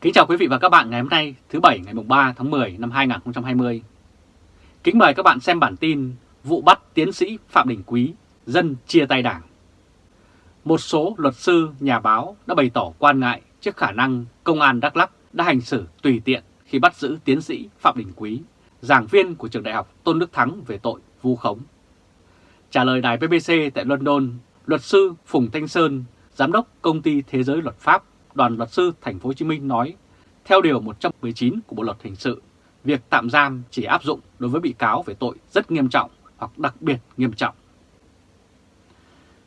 Kính chào quý vị và các bạn ngày hôm nay thứ Bảy ngày 3 tháng 10 năm 2020. Kính mời các bạn xem bản tin vụ bắt tiến sĩ Phạm Đình Quý, dân chia tay đảng. Một số luật sư, nhà báo đã bày tỏ quan ngại trước khả năng công an Đắk Lắk đã hành xử tùy tiện khi bắt giữ tiến sĩ Phạm Đình Quý, giảng viên của trường đại học Tôn Đức Thắng về tội vu khống. Trả lời đài BBC tại London, luật sư Phùng Thanh Sơn, giám đốc công ty Thế giới luật pháp đoàn luật sư thành phố Hồ Chí Minh nói, theo điều 119 của Bộ luật hình sự, việc tạm giam chỉ áp dụng đối với bị cáo về tội rất nghiêm trọng hoặc đặc biệt nghiêm trọng.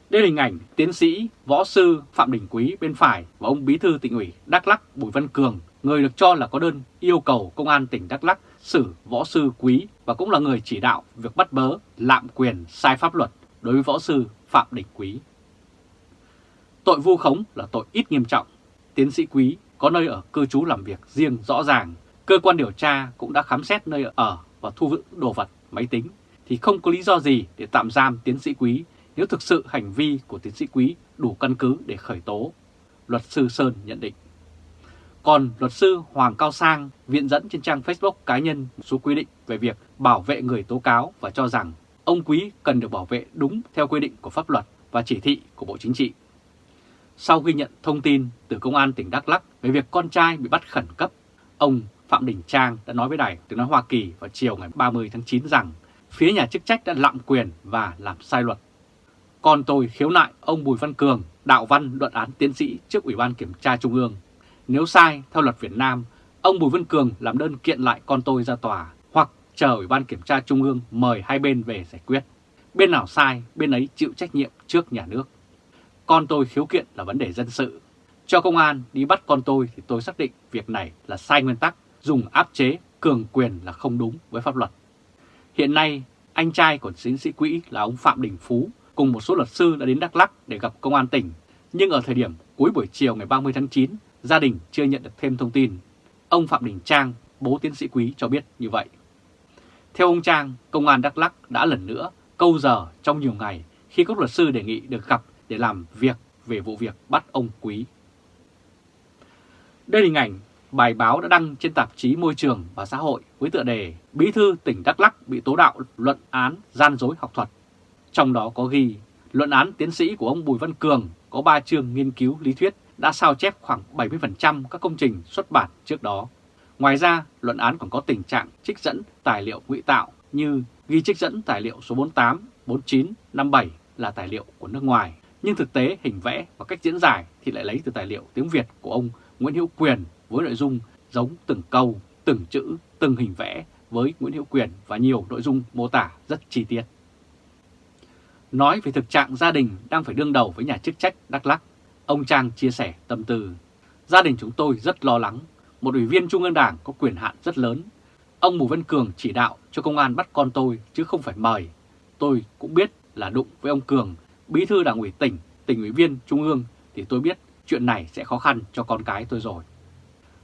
Đây là hình ảnh tiến sĩ, võ sư Phạm Đình Quý bên phải và ông bí thư tỉnh ủy Đắk Lắk Bùi Văn Cường, người được cho là có đơn yêu cầu công an tỉnh Đắk Lắk xử võ sư Quý và cũng là người chỉ đạo việc bắt bớ, lạm quyền, sai pháp luật đối với võ sư Phạm Đình Quý. Tội vu khống là tội ít nghiêm trọng tiến sĩ Quý có nơi ở cư trú làm việc riêng rõ ràng, cơ quan điều tra cũng đã khám xét nơi ở và thu giữ đồ vật, máy tính, thì không có lý do gì để tạm giam tiến sĩ Quý nếu thực sự hành vi của tiến sĩ Quý đủ căn cứ để khởi tố, luật sư Sơn nhận định. Còn luật sư Hoàng Cao Sang viện dẫn trên trang Facebook cá nhân một số quy định về việc bảo vệ người tố cáo và cho rằng ông Quý cần được bảo vệ đúng theo quy định của pháp luật và chỉ thị của Bộ Chính trị sau khi nhận thông tin từ Công an tỉnh Đắk Lắk về việc con trai bị bắt khẩn cấp, ông Phạm Đình Trang đã nói với Đài tiếng nói Hoa Kỳ vào chiều ngày 30 tháng 9 rằng phía nhà chức trách đã lạm quyền và làm sai luật. Còn tôi khiếu nại ông Bùi Văn Cường, đạo văn luận án tiến sĩ trước Ủy ban Kiểm tra Trung ương. Nếu sai, theo luật Việt Nam, ông Bùi Văn Cường làm đơn kiện lại con tôi ra tòa hoặc chờ Ủy ban Kiểm tra Trung ương mời hai bên về giải quyết. Bên nào sai, bên ấy chịu trách nhiệm trước nhà nước. Con tôi khiếu kiện là vấn đề dân sự. Cho công an đi bắt con tôi thì tôi xác định việc này là sai nguyên tắc, dùng áp chế, cường quyền là không đúng với pháp luật. Hiện nay, anh trai của tiến sĩ quỹ là ông Phạm Đình Phú cùng một số luật sư đã đến Đắk Lắk để gặp công an tỉnh. Nhưng ở thời điểm cuối buổi chiều ngày 30 tháng 9, gia đình chưa nhận được thêm thông tin. Ông Phạm Đình Trang, bố tiến sĩ quý cho biết như vậy. Theo ông Trang, công an Đắk Lắk đã lần nữa câu giờ trong nhiều ngày khi các luật sư đề nghị được gặp để làm việc về vụ việc bắt ông Quý. Đây là hình ảnh bài báo đã đăng trên tạp chí Môi trường và Xã hội với tựa đề Bí thư tỉnh Đắk Lắk bị tố đạo luận án gian dối học thuật. Trong đó có ghi luận án tiến sĩ của ông Bùi Văn Cường có 3 chương nghiên cứu lý thuyết đã sao chép khoảng 70% các công trình xuất bản trước đó. Ngoài ra, luận án còn có tình trạng trích dẫn tài liệu ngụy tạo như ghi trích dẫn tài liệu số 48, 49, 57 là tài liệu của nước ngoài nhưng thực tế hình vẽ và cách diễn giải thì lại lấy từ tài liệu tiếng Việt của ông Nguyễn Hữu Quyền với nội dung giống từng câu, từng chữ, từng hình vẽ với Nguyễn Hữu Quyền và nhiều nội dung mô tả rất chi tiết. Nói về thực trạng gia đình đang phải đương đầu với nhà chức trách Đắk lắc, ông Trang chia sẻ tâm tư. Gia đình chúng tôi rất lo lắng, một ủy viên Trung ương Đảng có quyền hạn rất lớn. Ông Bùi Văn Cường chỉ đạo cho công an bắt con tôi chứ không phải mời. Tôi cũng biết là đụng với ông Cường bí thư đảng ủy tỉnh, tỉnh ủy viên trung ương thì tôi biết chuyện này sẽ khó khăn cho con cái tôi rồi.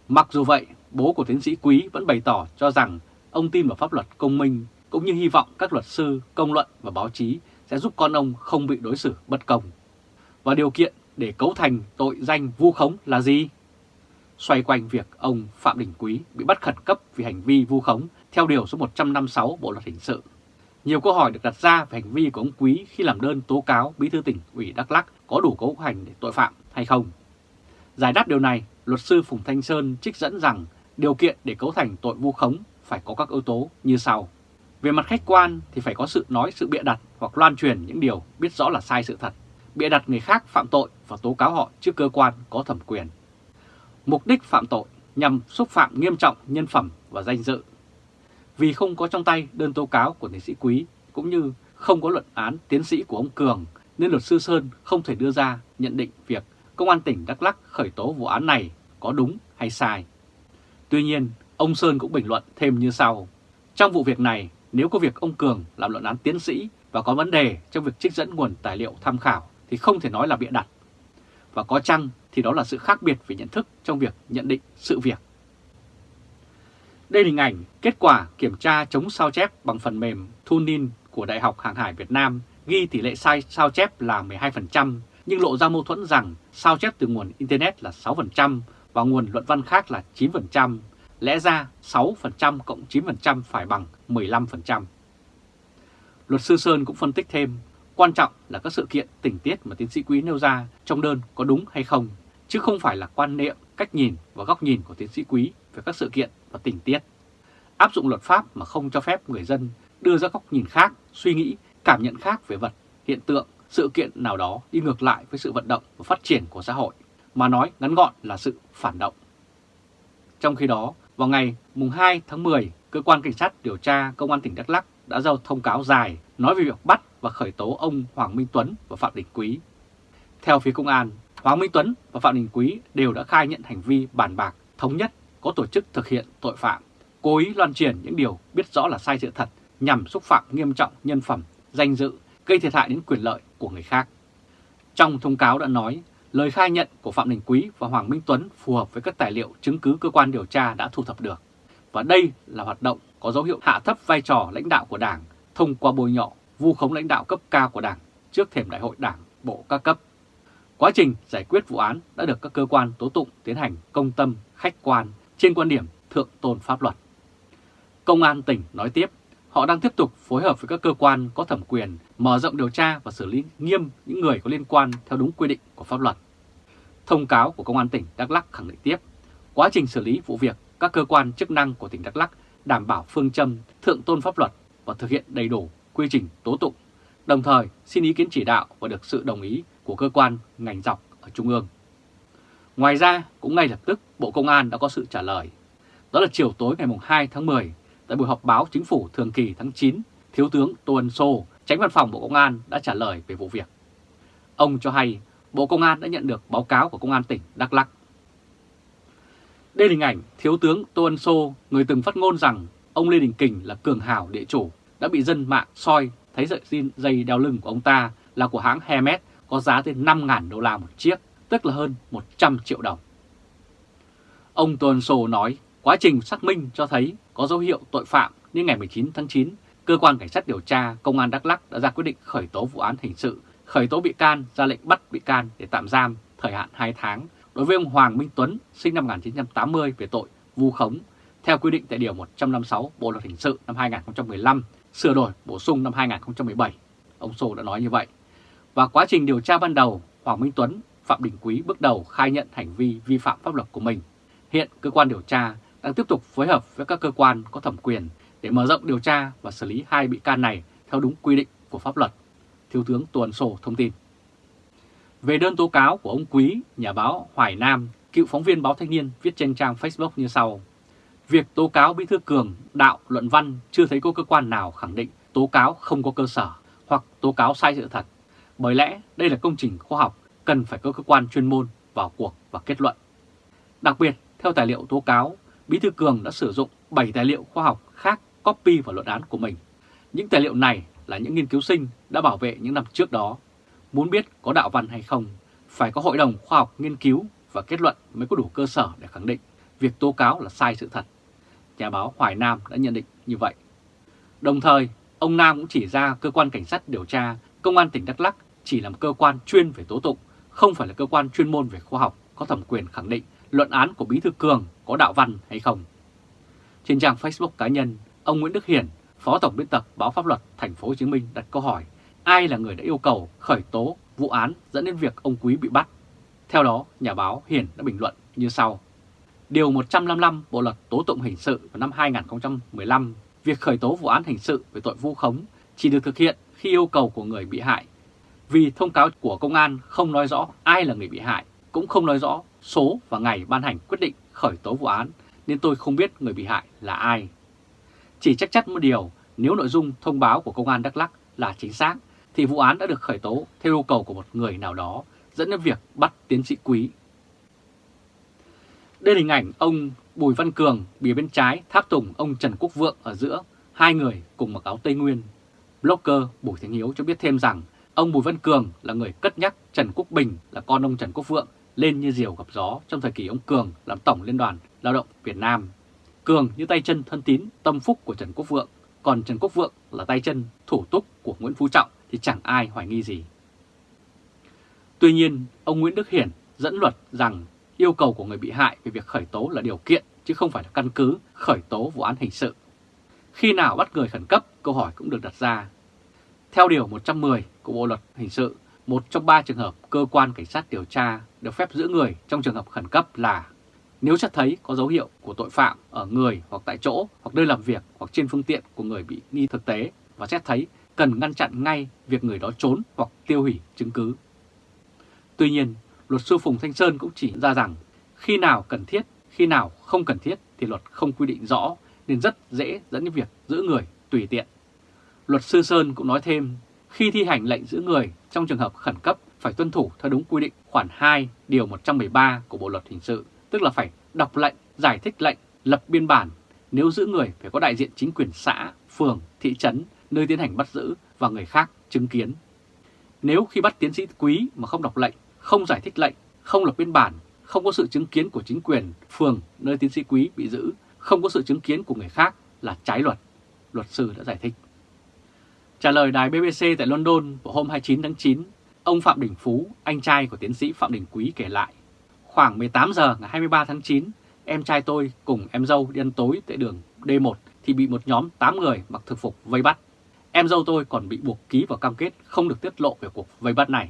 Mặc dù vậy, bố của tiến sĩ Quý vẫn bày tỏ cho rằng ông tin vào pháp luật công minh cũng như hy vọng các luật sư, công luận và báo chí sẽ giúp con ông không bị đối xử bất công. Và điều kiện để cấu thành tội danh vu khống là gì? Xoay quanh việc ông Phạm Đình Quý bị bắt khẩn cấp vì hành vi vu khống theo Điều số 156 Bộ Luật Hình sự nhiều câu hỏi được đặt ra về hành vi của ông Quý khi làm đơn tố cáo Bí thư tỉnh ủy Đắk Lắk có đủ cấu hành để tội phạm hay không. Giải đáp điều này, luật sư Phùng Thanh Sơn trích dẫn rằng điều kiện để cấu thành tội vu khống phải có các yếu tố như sau. Về mặt khách quan thì phải có sự nói sự bịa đặt hoặc loan truyền những điều biết rõ là sai sự thật, bịa đặt người khác phạm tội và tố cáo họ trước cơ quan có thẩm quyền. Mục đích phạm tội nhằm xúc phạm nghiêm trọng nhân phẩm và danh dự vì không có trong tay đơn tố cáo của tiến sĩ Quý cũng như không có luận án tiến sĩ của ông Cường nên luật sư Sơn không thể đưa ra nhận định việc Công an tỉnh Đắk lắc khởi tố vụ án này có đúng hay sai. Tuy nhiên, ông Sơn cũng bình luận thêm như sau. Trong vụ việc này, nếu có việc ông Cường làm luận án tiến sĩ và có vấn đề trong việc trích dẫn nguồn tài liệu tham khảo thì không thể nói là bịa đặt. Và có chăng thì đó là sự khác biệt về nhận thức trong việc nhận định sự việc. Đây là hình ảnh kết quả kiểm tra chống sao chép bằng phần mềm Thunin của Đại học Hàng hải Việt Nam ghi tỷ lệ sai sao chép là 12%, nhưng lộ ra mâu thuẫn rằng sao chép từ nguồn Internet là 6% và nguồn luận văn khác là 9%, lẽ ra 6% cộng 9% phải bằng 15%. Luật sư Sơn cũng phân tích thêm, quan trọng là các sự kiện tình tiết mà tiến sĩ Quý nêu ra trong đơn có đúng hay không, chứ không phải là quan niệm, cách nhìn và góc nhìn của tiến sĩ Quý về các sự kiện và tình tiết. Áp dụng luật pháp mà không cho phép người dân đưa ra góc nhìn khác, suy nghĩ, cảm nhận khác về vật, hiện tượng, sự kiện nào đó đi ngược lại với sự vận động và phát triển của xã hội, mà nói ngắn gọn là sự phản động. Trong khi đó, vào ngày mùng 2 tháng 10, Cơ quan Cảnh sát điều tra Công an tỉnh Đắk Lắk đã giao thông cáo dài nói về việc bắt và khởi tố ông Hoàng Minh Tuấn và Phạm Đình Quý. Theo phía công an, Hoàng Minh Tuấn và Phạm Đình Quý đều đã khai nhận hành vi bàn bạc, thống nhất, có tổ chức thực hiện tội phạm, cố ý loan truyền những điều biết rõ là sai sự thật nhằm xúc phạm nghiêm trọng nhân phẩm, danh dự, gây thiệt hại đến quyền lợi của người khác. Trong thông cáo đã nói, lời khai nhận của Phạm Đình Quý và Hoàng Minh Tuấn phù hợp với các tài liệu chứng cứ cơ quan điều tra đã thu thập được. Và đây là hoạt động có dấu hiệu hạ thấp vai trò lãnh đạo của Đảng thông qua bôi nhọ, vu khống lãnh đạo cấp cao của Đảng trước thềm đại hội Đảng bộ các cấp. Quá trình giải quyết vụ án đã được các cơ quan tố tụng tiến hành công tâm, khách quan trên quan điểm thượng tôn pháp luật. Công an tỉnh nói tiếp, họ đang tiếp tục phối hợp với các cơ quan có thẩm quyền mở rộng điều tra và xử lý nghiêm những người có liên quan theo đúng quy định của pháp luật. Thông cáo của Công an tỉnh Đắk lắc khẳng định tiếp, quá trình xử lý vụ việc các cơ quan chức năng của tỉnh Đắk lắc đảm bảo phương châm thượng tôn pháp luật và thực hiện đầy đủ quy trình tố tụng, đồng thời xin ý kiến chỉ đạo và được sự đồng ý của cơ quan ngành dọc ở Trung ương. Ngoài ra, cũng ngay lập tức Bộ Công an đã có sự trả lời. Đó là chiều tối ngày 2 tháng 10, tại buổi họp báo chính phủ thường kỳ tháng 9, Thiếu tướng Tô Ân Sô, tránh văn phòng Bộ Công an đã trả lời về vụ việc. Ông cho hay Bộ Công an đã nhận được báo cáo của Công an tỉnh Đắk Lắk. Đây là hình ảnh Thiếu tướng Tô Ân Sô, người từng phát ngôn rằng ông Lê Đình Kình là cường hào địa chủ, đã bị dân mạng soi thấy sợi xin dây đeo lưng của ông ta là của hãng Hermes có giá tới 5.000 đô la một chiếc, tức là hơn 100 triệu đồng. Ông Tuần Sổ Sô nói quá trình xác minh cho thấy có dấu hiệu tội phạm nên ngày 19 tháng 9, Cơ quan Cảnh sát điều tra Công an Đắk lắc đã ra quyết định khởi tố vụ án hình sự, khởi tố bị can, ra lệnh bắt bị can để tạm giam thời hạn 2 tháng đối với ông Hoàng Minh Tuấn, sinh năm 1980 về tội vu khống, theo quy định tại Điều 156 Bộ Luật Hình sự năm 2015, sửa đổi bổ sung năm 2017. Ông Sô đã nói như vậy. Và quá trình điều tra ban đầu, Hoàng Minh Tuấn, Phạm Đình Quý bước đầu khai nhận hành vi vi phạm pháp luật của mình. Hiện cơ quan điều tra đang tiếp tục phối hợp với các cơ quan có thẩm quyền để mở rộng điều tra và xử lý hai bị can này theo đúng quy định của pháp luật. Thiếu tướng Tuần sổ thông tin. Về đơn tố cáo của ông Quý, nhà báo Hoài Nam, cựu phóng viên báo Thanh niên viết trên trang Facebook như sau. Việc tố cáo Bí Thư Cường, đạo, luận văn chưa thấy có cơ quan nào khẳng định tố cáo không có cơ sở hoặc tố cáo sai sự thật. Bởi lẽ đây là công trình khoa học, cần phải có cơ quan chuyên môn vào cuộc và kết luận. Đặc biệt, theo tài liệu tố cáo, Bí Thư Cường đã sử dụng 7 tài liệu khoa học khác copy vào luận án của mình. Những tài liệu này là những nghiên cứu sinh đã bảo vệ những năm trước đó. Muốn biết có đạo văn hay không, phải có hội đồng khoa học nghiên cứu và kết luận mới có đủ cơ sở để khẳng định việc tố cáo là sai sự thật. Nhà báo Hoài Nam đã nhận định như vậy. Đồng thời, ông Nam cũng chỉ ra cơ quan cảnh sát điều tra, công an tỉnh Đắk Lắk chỉ là một cơ quan chuyên về tố tụng, không phải là cơ quan chuyên môn về khoa học có thẩm quyền khẳng định luận án của Bí Thư Cường có đạo văn hay không. Trên trang Facebook cá nhân, ông Nguyễn Đức Hiển, Phó Tổng biên tập báo Pháp luật Thành phố Hồ Chí Minh đặt câu hỏi ai là người đã yêu cầu khởi tố vụ án dẫn đến việc ông Quý bị bắt. Theo đó, nhà báo Hiển đã bình luận như sau. Điều 155 Bộ Luật Tố Tụng Hình sự vào năm 2015, việc khởi tố vụ án hình sự về tội vu khống chỉ được thực hiện khi yêu cầu của người bị hại. Vì thông cáo của công an không nói rõ ai là người bị hại, cũng không nói rõ số và ngày ban hành quyết định khởi tố vụ án, nên tôi không biết người bị hại là ai. Chỉ chắc chắn một điều, nếu nội dung thông báo của công an Đắk Lắk là chính xác, thì vụ án đã được khởi tố theo yêu cầu của một người nào đó, dẫn đến việc bắt tiến sĩ Quý. Đây là hình ảnh ông Bùi Văn Cường bìa bên trái tháp tùng ông Trần Quốc Vượng ở giữa, hai người cùng mặc áo Tây Nguyên. Blogger Bùi Thanh Hiếu cho biết thêm rằng ông Bùi Văn Cường là người cất nhắc Trần Quốc Bình là con ông Trần Quốc Vượng lên như diều gặp gió trong thời kỳ ông Cường làm Tổng Liên đoàn Lao động Việt Nam. Cường như tay chân thân tín, tâm phúc của Trần Quốc Vượng, còn Trần Quốc Vượng là tay chân thủ túc của Nguyễn Phú Trọng thì chẳng ai hoài nghi gì. Tuy nhiên, ông Nguyễn Đức Hiển dẫn luật rằng yêu cầu của người bị hại về việc khởi tố là điều kiện chứ không phải là căn cứ khởi tố vụ án hình sự. Khi nào bắt người khẩn cấp, câu hỏi cũng được đặt ra. Theo Điều 110 của Bộ Luật Hình sự, một trong ba trường hợp cơ quan cảnh sát điều tra được phép giữ người trong trường hợp khẩn cấp là nếu xét thấy có dấu hiệu của tội phạm ở người hoặc tại chỗ hoặc nơi làm việc hoặc trên phương tiện của người bị nghi thực tế và xét thấy cần ngăn chặn ngay việc người đó trốn hoặc tiêu hủy chứng cứ. Tuy nhiên, luật sư Phùng Thanh Sơn cũng chỉ ra rằng khi nào cần thiết, khi nào không cần thiết thì luật không quy định rõ nên rất dễ dẫn đến việc giữ người tùy tiện. Luật sư Sơn cũng nói thêm, khi thi hành lệnh giữ người trong trường hợp khẩn cấp phải tuân thủ theo đúng quy định khoản 2 điều 113 của Bộ Luật Hình sự, tức là phải đọc lệnh, giải thích lệnh, lập biên bản. Nếu giữ người phải có đại diện chính quyền xã, phường, thị trấn nơi tiến hành bắt giữ và người khác chứng kiến. Nếu khi bắt tiến sĩ quý mà không đọc lệnh, không giải thích lệnh, không lập biên bản, không có sự chứng kiến của chính quyền phường nơi tiến sĩ quý bị giữ, không có sự chứng kiến của người khác là trái luật, luật sư đã giải thích. Trả lời đài BBC tại London vào hôm 29 tháng 9, ông Phạm Đình Phú, anh trai của tiến sĩ Phạm Đình Quý kể lại. Khoảng 18 giờ ngày 23 tháng 9, em trai tôi cùng em dâu đi ăn tối tại đường D1 thì bị một nhóm 8 người mặc thực phục vây bắt. Em dâu tôi còn bị buộc ký vào cam kết không được tiết lộ về cuộc vây bắt này.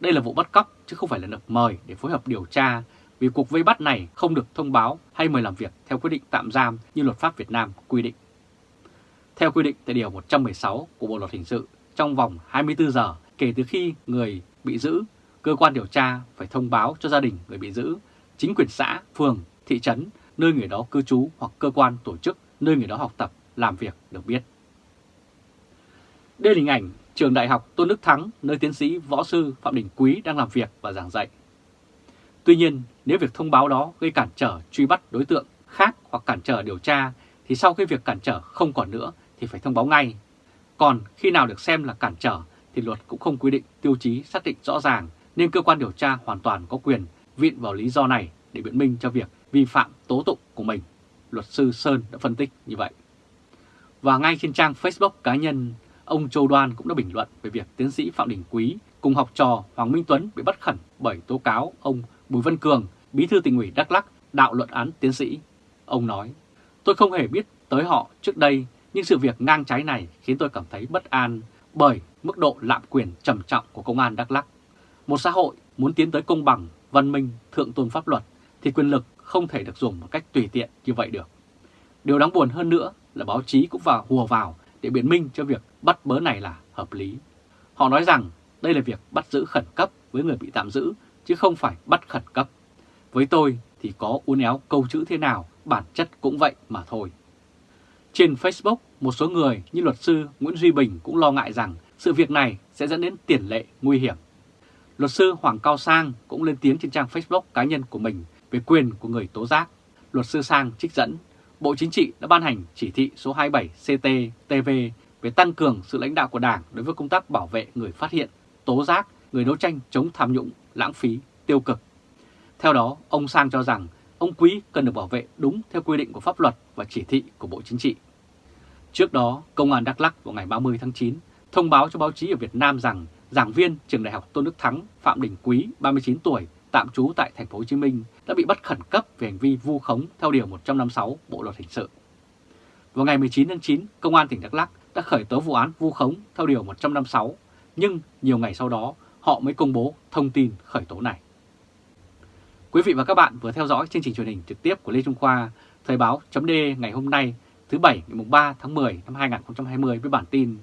Đây là vụ bắt cóc chứ không phải là được mời để phối hợp điều tra vì cuộc vây bắt này không được thông báo hay mời làm việc theo quyết định tạm giam như luật pháp Việt Nam quy định. Theo quy định tại Điều 116 của Bộ Luật Hình sự, trong vòng 24 giờ kể từ khi người bị giữ, cơ quan điều tra phải thông báo cho gia đình người bị giữ, chính quyền xã, phường, thị trấn, nơi người đó cư trú hoặc cơ quan tổ chức nơi người đó học tập, làm việc được biết. Đây là hình ảnh trường đại học Tôn Đức Thắng, nơi tiến sĩ võ sư Phạm Đình Quý đang làm việc và giảng dạy. Tuy nhiên, nếu việc thông báo đó gây cản trở truy bắt đối tượng khác hoặc cản trở điều tra, thì sau khi việc cản trở không còn nữa thì phải thông báo ngay. Còn khi nào được xem là cản trở thì luật cũng không quy định tiêu chí xác định rõ ràng, nên cơ quan điều tra hoàn toàn có quyền viện vào lý do này để biện minh cho việc vi phạm tố tụng của mình. Luật sư Sơn đã phân tích như vậy. Và ngay trên trang Facebook cá nhân, ông Châu Đoan cũng đã bình luận về việc tiến sĩ Phạm Đình Quý cùng học trò Hoàng Minh Tuấn bị bắt khẩn bởi tố cáo ông Bùi Văn Cường, bí thư tỉnh ủy Đắk Lắc đạo luận án tiến sĩ. Ông nói, tôi không hề biết tới họ trước đây, nhưng sự việc ngang trái này khiến tôi cảm thấy bất an bởi mức độ lạm quyền trầm trọng của công an Đắk Lắk. Một xã hội muốn tiến tới công bằng, văn minh, thượng tôn pháp luật thì quyền lực không thể được dùng một cách tùy tiện như vậy được. Điều đáng buồn hơn nữa là báo chí cũng vào hùa vào để biện minh cho việc bắt bớ này là hợp lý. Họ nói rằng đây là việc bắt giữ khẩn cấp với người bị tạm giữ chứ không phải bắt khẩn cấp. Với tôi thì có uốn éo câu chữ thế nào, bản chất cũng vậy mà thôi. Trên Facebook, một số người như luật sư Nguyễn Duy Bình cũng lo ngại rằng sự việc này sẽ dẫn đến tiền lệ nguy hiểm. Luật sư Hoàng Cao Sang cũng lên tiếng trên trang Facebook cá nhân của mình về quyền của người tố giác. Luật sư Sang trích dẫn, Bộ Chính trị đã ban hành chỉ thị số 27 CT-TV về tăng cường sự lãnh đạo của Đảng đối với công tác bảo vệ người phát hiện, tố giác, người đấu tranh chống tham nhũng, lãng phí, tiêu cực. Theo đó, ông Sang cho rằng ông Quý cần được bảo vệ đúng theo quy định của pháp luật và chỉ thị của Bộ Chính trị. Trước đó, Công an Đắk Lắk vào ngày 30 tháng 9 thông báo cho báo chí ở Việt Nam rằng giảng viên trường đại học Tôn Đức Thắng Phạm Đình Quý, 39 tuổi, tạm trú tại thành phố Hồ Chí Minh đã bị bắt khẩn cấp về hành vi vu khống theo điều 156 Bộ luật hình sự. Vào ngày 19 tháng 9, Công an tỉnh Đắk Lắk đã khởi tố vụ án vu khống theo điều 156, nhưng nhiều ngày sau đó họ mới công bố thông tin khởi tố này. Quý vị và các bạn vừa theo dõi chương trình truyền hình trực tiếp của Lê Trung Khoa, Thời Báo .de ngày hôm nay, thứ Bảy ngày 3 tháng 10 năm 2020 với bản tin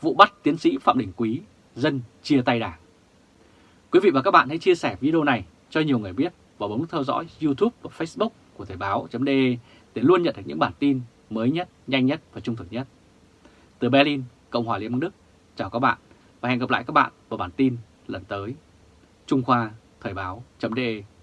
Vụ bắt tiến sĩ Phạm Đình Quý, dân chia tay đảng. Quý vị và các bạn hãy chia sẻ video này cho nhiều người biết và bấm theo dõi YouTube và Facebook của Thời báo.de để luôn nhận được những bản tin mới nhất, nhanh nhất và trung thực nhất. Từ Berlin, Cộng hòa Liên bang Đức, chào các bạn và hẹn gặp lại các bạn vào bản tin lần tới. Trung Khoa Thời báo.de